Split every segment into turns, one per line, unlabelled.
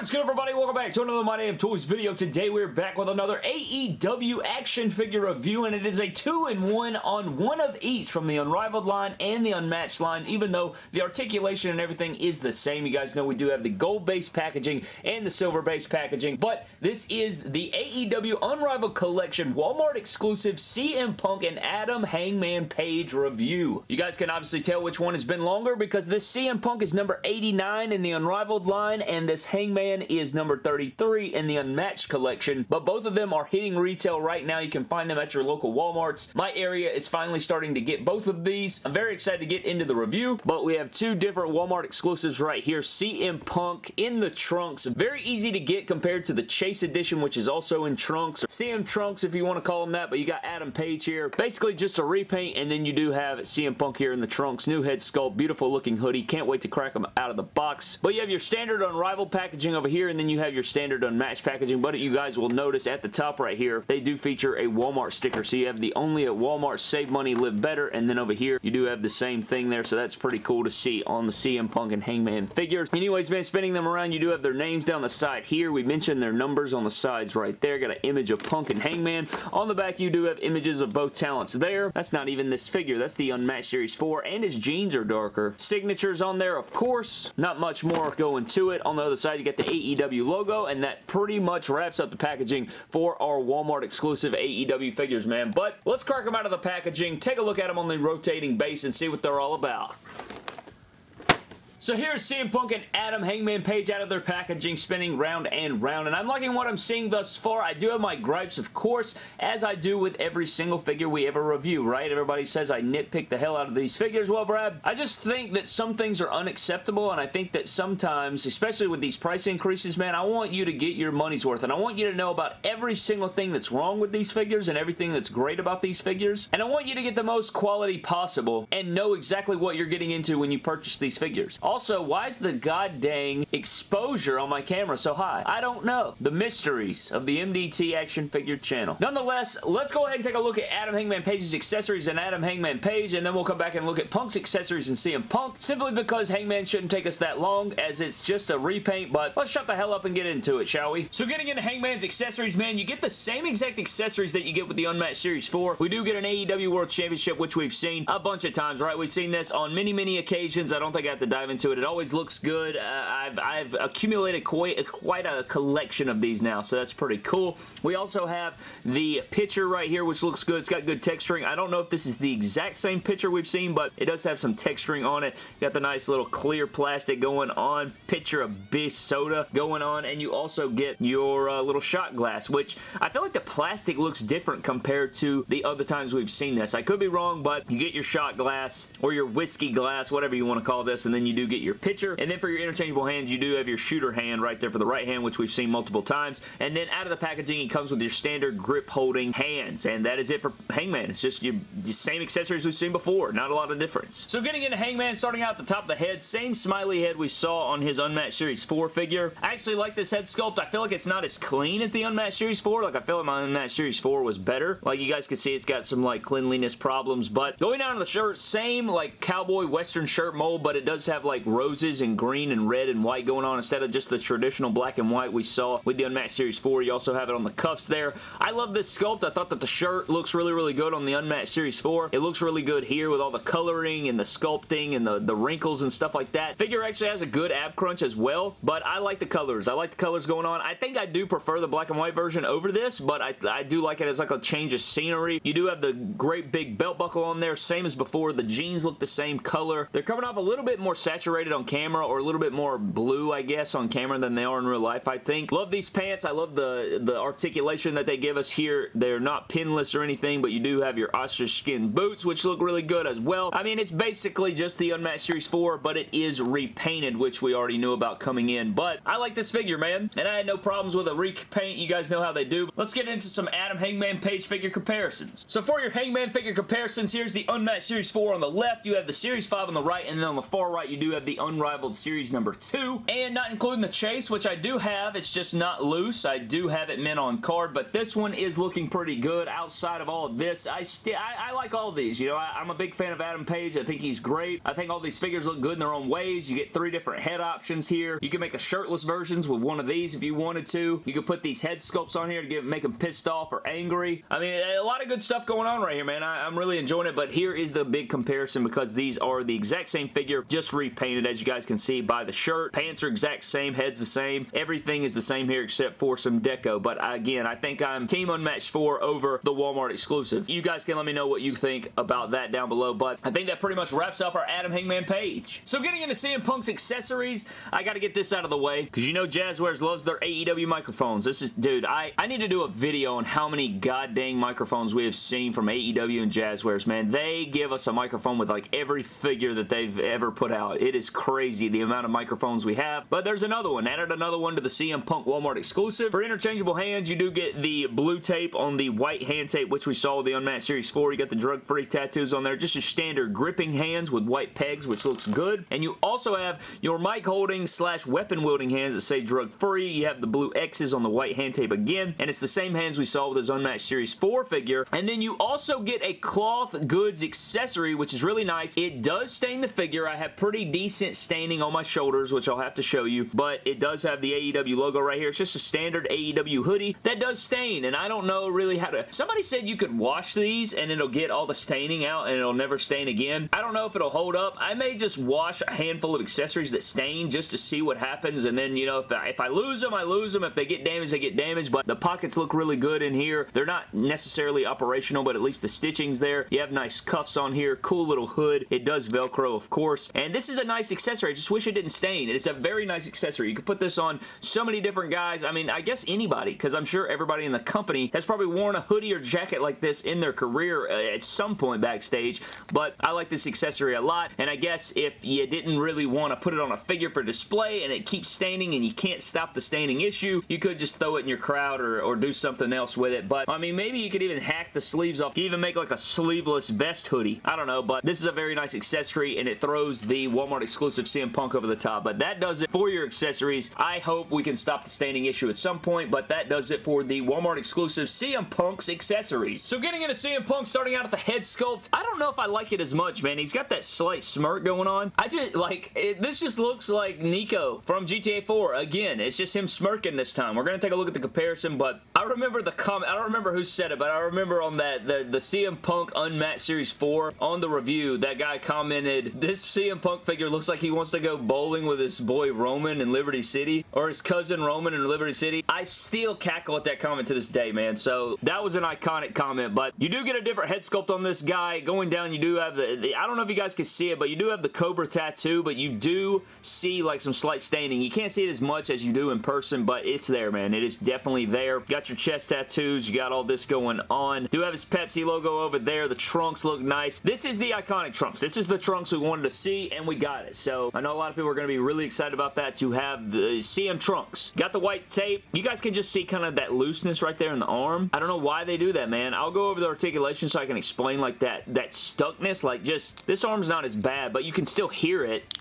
What is good everybody? Welcome back to another My Damn Toys video. Today we're back with another AEW action figure review and it is a two-in-one on one of each from the Unrivaled line and the Unmatched line even though the articulation and everything is the same. You guys know we do have the gold base packaging and the silver base packaging but this is the AEW Unrivaled Collection Walmart exclusive CM Punk and Adam Hangman Page review. You guys can obviously tell which one has been longer because this CM Punk is number 89 in the Unrivaled line and this Hangman is number 33 in the Unmatched collection, but both of them are hitting retail right now. You can find them at your local Walmarts. My area is finally starting to get both of these. I'm very excited to get into the review, but we have two different Walmart exclusives right here. CM Punk in the trunks. Very easy to get compared to the Chase Edition, which is also in trunks. CM Trunks, if you want to call them that, but you got Adam Page here. Basically just a repaint, and then you do have CM Punk here in the trunks. New head sculpt, beautiful looking hoodie. Can't wait to crack them out of the box. But you have your standard Unrivaled packaging over here, and then you have your standard unmatched packaging, but you guys will notice at the top right here, they do feature a Walmart sticker. So you have the only at Walmart save money, live better, and then over here, you do have the same thing there, so that's pretty cool to see on the CM Punk and Hangman figures. Anyways, man, spinning them around, you do have their names down the side here. We mentioned their numbers on the sides right there. Got an image of Punk and Hangman. On the back, you do have images of both talents there. That's not even this figure. That's the Unmatched Series 4, and his jeans are darker. Signatures on there, of course. Not much more going to it. On the other side, you get the AEW logo, and that pretty much wraps up the packaging for our Walmart exclusive AEW figures, man. But let's crack them out of the packaging, take a look at them on the rotating base, and see what they're all about. So here's CM Punk and Adam Hangman Page out of their packaging, spinning round and round, and I'm liking what I'm seeing thus far. I do have my gripes, of course, as I do with every single figure we ever review, right? Everybody says I nitpick the hell out of these figures. Well, Brad, I just think that some things are unacceptable, and I think that sometimes, especially with these price increases, man, I want you to get your money's worth, and I want you to know about every single thing that's wrong with these figures and everything that's great about these figures, and I want you to get the most quality possible and know exactly what you're getting into when you purchase these figures. Also, why is the god dang exposure on my camera so high? I don't know. The mysteries of the MDT action figure channel. Nonetheless, let's go ahead and take a look at Adam Hangman Page's accessories and Adam Hangman Page, and then we'll come back and look at Punk's accessories and CM Punk, simply because Hangman shouldn't take us that long, as it's just a repaint, but let's shut the hell up and get into it, shall we? So getting into Hangman's accessories, man, you get the same exact accessories that you get with the Unmatched Series 4. We do get an AEW World Championship, which we've seen a bunch of times, right? We've seen this on many, many occasions. I don't think I have to dive into it. It always looks good. Uh, I've, I've accumulated quite, quite a collection of these now, so that's pretty cool. We also have the pitcher right here, which looks good. It's got good texturing. I don't know if this is the exact same pitcher we've seen, but it does have some texturing on it. Got the nice little clear plastic going on. Picture of Bish soda going on, and you also get your uh, little shot glass, which I feel like the plastic looks different compared to the other times we've seen this. I could be wrong, but you get your shot glass or your whiskey glass, whatever you want to call this, and then you do get your pitcher. And then for your interchangeable hands, you do have your shooter hand right there for the right hand, which we've seen multiple times. And then out of the packaging, it comes with your standard grip holding hands. And that is it for Hangman. It's just your, the same accessories we've seen before. Not a lot of difference. So getting into Hangman, starting out at the top of the head, same smiley head we saw on his Unmatched Series 4 figure. I actually like this head sculpt. I feel like it's not as clean as the Unmatched Series 4. Like, I feel like my Unmatched Series 4 was better. Like, you guys can see it's got some, like, cleanliness problems. But going down to the shirt, same, like, cowboy western shirt mold, but it does have, like, roses and green and red and white going on instead of just the traditional black and white we saw with the Unmatched Series 4. You also have it on the cuffs there. I love this sculpt. I thought that the shirt looks really, really good on the Unmatched Series 4. It looks really good here with all the coloring and the sculpting and the, the wrinkles and stuff like that. Figure actually has a good ab crunch as well, but I like the colors. I like the colors going on. I think I do prefer the black and white version over this, but I, I do like it as like a change of scenery. You do have the great big belt buckle on there, same as before. The jeans look the same color. They're coming off a little bit more saturated on camera or a little bit more blue, I guess, on camera than they are in real life, I think. Love these pants. I love the, the articulation that they give us here. They're not pinless or anything, but you do have your ostrich skin boots, which look really good as well. I mean, it's basically just the Unmatched Series 4, but it is repainted, which we already knew about coming in. But I like this figure, man, and I had no problems with a repaint. You guys know how they do. Let's get into some Adam Hangman Page figure comparisons. So for your Hangman figure comparisons, here's the Unmatched Series 4 on the left. You have the Series 5 on the right, and then on the far right, you do have the Unrivaled Series number 2, and not including the chase, which I do have. It's just not loose. I do have it mint on card, but this one is looking pretty good. Outside of all of this, I still I, I, like all these. You know, I, I'm a big fan of Adam Page. I think he's great. I think all these figures look good in their own ways. You get three different head options here. You can make a shirtless versions with one of these if you wanted to. You could put these head sculpts on here to get, make them pissed off or angry. I mean, a lot of good stuff going on right here, man. I, I'm really enjoying it, but here is the big comparison because these are the exact same figure, just repainted, as you guys can see by the shirt. Pants are exact same, head's the same. Everything is the same here except for some deco, but again, I think I'm Team Unmatched 4 over the Walmart exclusive. You guys can let me know what you think about that down below, but I think that pretty much wraps up our Adam Hangman Page. So getting into CM Punk's accessories, I gotta get this out of the way, because you know Jazwares loves their AEW microphones. This is, dude, I, I need to do a video on how many goddamn microphones we have seen from AEW and Jazwares, man. They give us a microphone with like every figure that they've ever put out. It is crazy the amount of microphones we have, but there's another one. Added another one to the CM Punk Walmart exclusive. For interchangeable hands, you do get the blue tape on the white hand tape, which we saw with the Unmatched Series 4. You got the drug-free tattoos on there. Just your standard gripping hands with white pegs, which looks good. And you also have your mic holding slash weapon wielding hands that say drug-free. You have the blue X's on the white hand tape again, and it's the same hands we saw with his Unmatched Series 4 figure. And then you also get a cloth goods accessory, which is really nice. It does stain the figure. I have pretty decent staining on my shoulders, which I'll have to show you, but it does have the AEW logo right here. It's just a standard AEW hoodie that does stain, and I don't know really how to... Somebody said you could wash these, and it'll get all the staining out, and it'll never stain again. I don't know if it'll hold up. I may just wash a handful of accessories that stain just to see what happens, and then, you know, if I, if I lose them, I lose them. If they get damaged, they get damaged, but the pockets look really good in here. They're not necessarily operational, but at least the stitching's there. You have nice cuffs on here, cool little hood. It does Velcro, of course, and this is a nice accessory. I just wish it didn't stain. It's a very nice accessory. You could put this on so many different guys. I mean, I guess anybody, because I'm sure everybody in the company has probably worn a hoodie or jacket like this in their career uh, at some point backstage, but I like this accessory a lot, and I guess if you didn't really want to put it on a figure for display and it keeps staining and you can't stop the staining issue, you could just throw it in your crowd or, or do something else with it, but I mean, maybe you could even hack the sleeves off. You even make like a sleeveless vest hoodie. I don't know, but this is a very nice accessory and it throws the Walmart exclusive CM Punk over the top, but that does it for your accessories. I hope we can stop the staining issue at some point, but that does it for the Walmart exclusive CM Punk's accessories. So getting into CM Punk, starting out at the head sculpt, I don't know if I like it as much, man. He's got that slight smirk going on. I just, like, it, this just looks like Niko from GTA 4. Again, it's just him smirking this time. We're going to take a look at the comparison, but I remember the comment, I don't remember who said it, but I remember on that, the, the CM Punk Unmatched Series 4, on the review, that guy commented, this CM Punk figure looks like he wants to go bowling with his boy Roman in Liberty City, or his cousin Roman in Liberty City. I still cackle at that comment to this day, man, so that was an iconic comment, but you do get a different head sculpt on this guy. Going down, you do have the, the I don't know if you guys can see it, but you do have the Cobra tattoo, but you do see like some slight staining. You can't see it as much as you do in person, but it's there, man. It is definitely there. Got your chest tattoos. You got all this going on. Do have his Pepsi logo over there. The trunks look nice. This is the iconic trunks. This is the trunks we wanted to see, and we got it. So I know a lot of people are going to be really excited about that to have the CM trunks. Got the white tape. You guys can just see kind of that looseness right there in the arm. I don't know why they do that, man. I'll go over the articulation so I can explain like that, that stuckness. Like just, this arm's not as bad, but you can still hear it.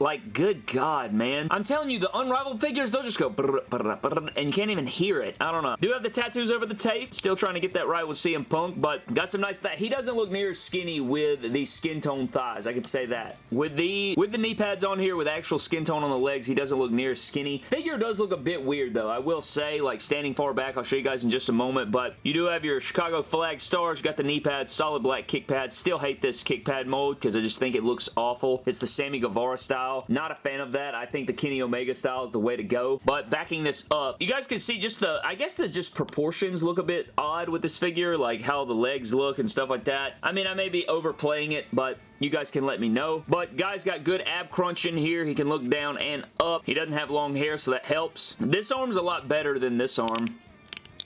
Like, good God, man. I'm telling you, the unrivaled figures, they'll just go brr, brr, brr, and you can't even hear it. I don't know. Do have the tattoos over the tape. Still trying to get that right with CM Punk, but got some nice that. He doesn't look near skinny with the skin tone thighs. I can say that. With the with the knee pads on here, with actual skin tone on the legs, he doesn't look near skinny. Figure does look a bit weird, though. I will say, like, standing far back, I'll show you guys in just a moment, but you do have your Chicago flag stars. You got the knee pads, solid black kick pads. Still hate this kick pad mode because I just think it looks awful. It's the Sammy Guevara style. Not a fan of that. I think the Kenny Omega style is the way to go. But backing this up, you guys can see just the, I guess the just proportions look a bit odd with this figure, like how the legs look and stuff like that. I mean, I may be overplaying it, but you guys can let me know. But guy's got good ab crunch in here. He can look down and up. He doesn't have long hair, so that helps. This arm's a lot better than this arm.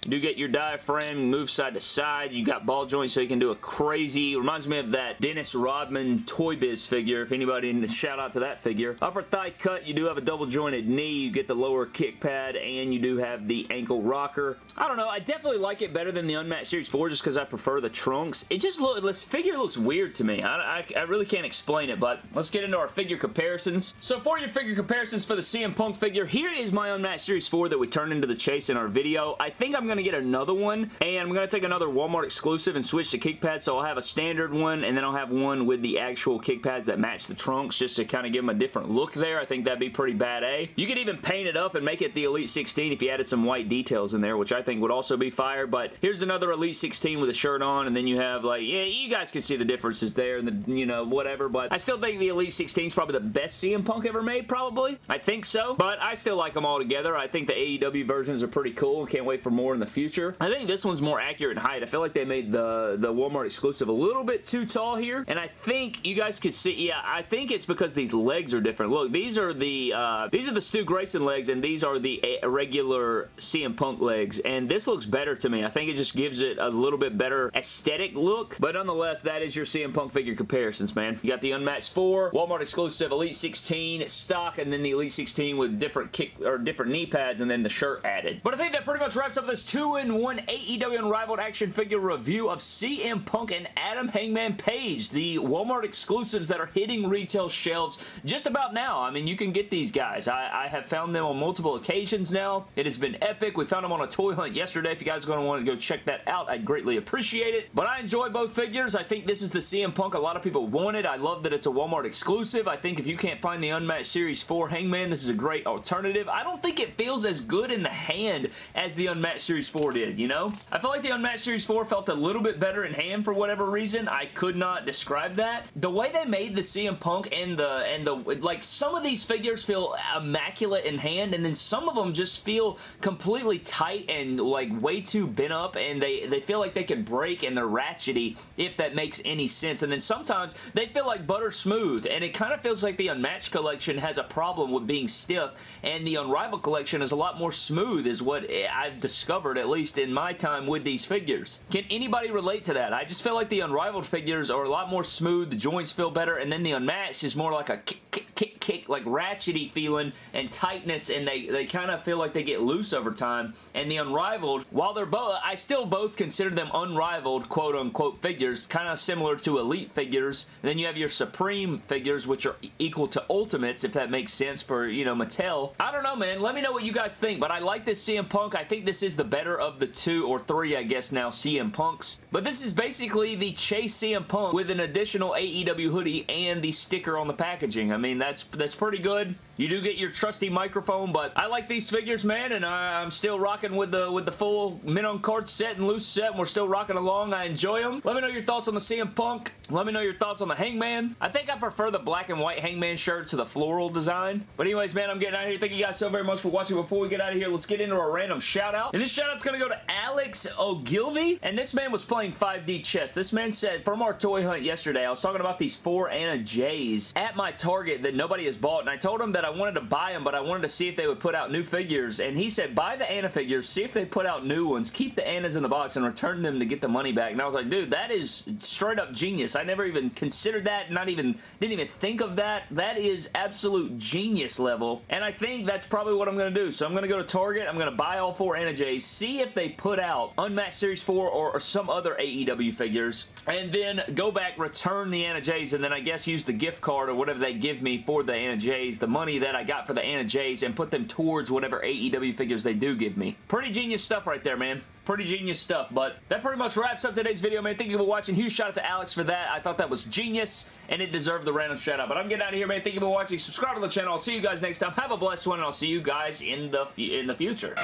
Do get your diaphragm, move side to side. You got ball joints so you can do a crazy, reminds me of that Dennis Rodman Toy Biz figure, if anybody, shout out to that figure. Upper thigh cut, you do have a double jointed knee. You get the lower kick pad, and you do have the ankle rocker. I don't know, I definitely like it better than the Unmatched Series 4 just because I prefer the trunks. It just look, this figure looks weird to me. I, I, I really can't explain it, but let's get into our figure comparisons. So for your figure comparisons for the CM Punk figure, here is my Unmatched Series 4 that we turned into the chase in our video. I think I'm going to get another one, and I'm going to take another Walmart exclusive and switch the kick pads, so I'll have a standard one, and then I'll have one with the actual kick pads that match the trunks, just to kind of give them a different look there. I think that'd be pretty bad A. You could even paint it up and make it the Elite 16 if you added some white details in there, which I think would also be fire, but here's another Elite 16 with a shirt on, and then you have, like, yeah, you guys can see the differences there, and the, you know, whatever, but I still think the Elite 16 is probably the best CM Punk ever made, probably. I think so, but I still like them all together. I think the AEW versions are pretty cool. Can't wait for more in the future. I think this one's more accurate in height. I feel like they made the, the Walmart exclusive a little bit too tall here, and I think you guys could see, yeah, I think it's because these legs are different. Look, these are the, uh, these are the Stu Grayson legs, and these are the regular CM Punk legs, and this looks better to me. I think it just gives it a little bit better aesthetic look, but nonetheless, that is your CM Punk figure comparisons, man. You got the Unmatched 4, Walmart exclusive Elite 16 stock, and then the Elite 16 with different kick or different knee pads, and then the shirt added. But I think that pretty much wraps up this 2-in-1 AEW Unrivaled action figure review of CM Punk and Adam Hangman Page, the Walmart exclusives that are hitting retail shelves just about now. I mean, you can get these guys. I, I have found them on multiple occasions now. It has been epic. We found them on a toy hunt yesterday. If you guys are going to want to go check that out, I'd greatly appreciate it. But I enjoy both figures. I think this is the CM Punk a lot of people wanted. I love that it's a Walmart exclusive. I think if you can't find the Unmatched Series 4 Hangman, this is a great alternative. I don't think it feels as good in the hand as the Unmatched Series 4 did, you know? I felt like the Unmatched Series 4 felt a little bit better in hand for whatever reason. I could not describe that. The way they made the CM Punk and the, and the, like, some of these figures feel immaculate in hand, and then some of them just feel completely tight and, like, way too bent up, and they, they feel like they could break and they're ratchety, if that makes any sense. And then sometimes they feel like butter smooth, and it kind of feels like the Unmatched collection has a problem with being stiff, and the Unrivaled collection is a lot more smooth, is what eh, I've discovered, at least in my time with these figures. Can anybody relate to that? I just feel like the Unrivaled figures are a lot more smooth, the joints feel better, and then the Unmatched is more like a kick, kick, kick, kick, like ratchety feeling and tightness, and they, they kind of feel like they get loose over time, and the Unrivaled, while they're both, I still both consider them unrivaled, quote-unquote, figures, kind of similar to Elite figures, and then you have your Supreme figures, which are equal to Ultimates, if that makes sense for, you know, Mattel. I don't know, man. Let me know what you guys think, but I like this CM Punk. I think this is the better of the two or three, I guess now, CM Punks. But this is basically the Chase CM Punk with an additional AEW hoodie and the sticker on the packaging. I mean, that's that's pretty good. You do get your trusty microphone, but I like these figures, man, and I, am still rocking with the with the full Mint on Card set and loose set, and we're still rocking along. I enjoy them. Let me know your thoughts on the CM Punk. Let me know your thoughts on the Hangman. I think I prefer the black and white Hangman shirt to the floral design. But anyways, man, I'm getting out of here. Thank you guys so very much for watching. Before we get out of here, let's get into a random shout out. And this shout out's going to go to Alex Ogilvy. And this man was playing 5D chess. This man said, from our toy hunt yesterday, I was talking about these four Anna Jays at my Target that nobody has bought. And I told him that I wanted to buy them, but I wanted to see if they would put out new figures. And he said, buy the Anna figures, see if they put out new ones, keep the Annas in the box, and return them to get the money back. And I was like, dude, that is straight up genius. I never even considered that, not even, didn't even think of that. That is absolute genius level. And I think that's probably what I'm going to do. So I'm going to go to Target, I'm going to buy all four Anna Jays, see if they put out Unmatched Series 4 or, or some other AEW figures, and then go back, return the Anna Jays, and then I guess use the gift card or whatever they give me for the Anna Jays, the money that I got for the Anna Jays, and put them towards whatever AEW figures they do give me. Pretty genius stuff right there, man. Pretty genius stuff, but that pretty much wraps up today's video, man. Thank you for watching. Huge shout out to Alex for that. I thought that was genius, and it deserved the random shout out. But I'm getting out of here, man. Thank you for watching. Subscribe to the channel. I'll see you guys next time. Have a blessed one, and I'll see you guys in the, in the future.